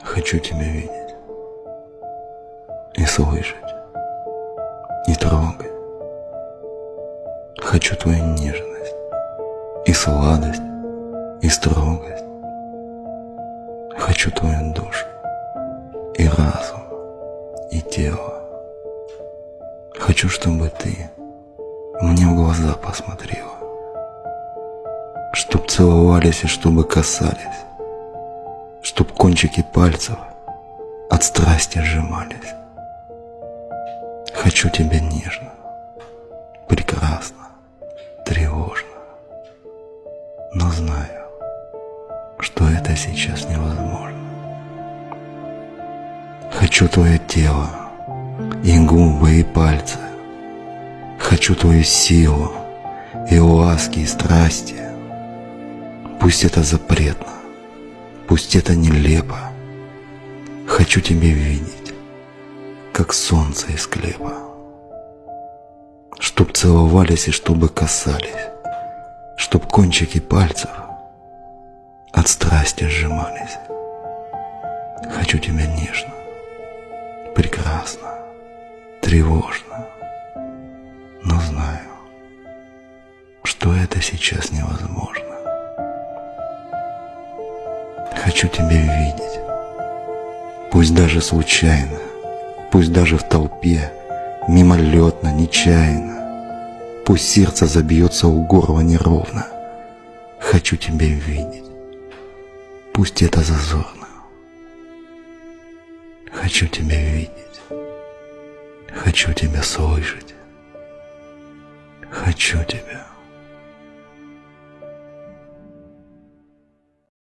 Хочу тебя видеть. И слышать, и трогать. Хочу твою нежность. И сладость, и строгость. Хочу твою душу. И разум, и тело. Хочу, чтобы ты мне в глаза посмотрела, чтоб целовались и чтобы касались, чтоб кончики пальцев от страсти сжимались. Хочу тебя нежно, прекрасно, тревожно, но знаю, что это сейчас невозможно. Хочу твое тело, и губы, и пальцы. Хочу твою силу, и ласки, и страсти. Пусть это запретно, пусть это нелепо. Хочу тебя видеть, как солнце из хлеба. Чтоб целовались и чтобы касались, Чтоб кончики пальцев от страсти сжимались. Хочу тебя нежно, прекрасно, тревожно, но знаю, что это сейчас невозможно. Хочу тебя видеть, пусть даже случайно, пусть даже в толпе, мимолетно, нечаянно, пусть сердце забьется у горла неровно. Хочу тебя видеть, пусть это зазорно. Хочу тебя видеть, хочу тебя слышать, хочу тебя.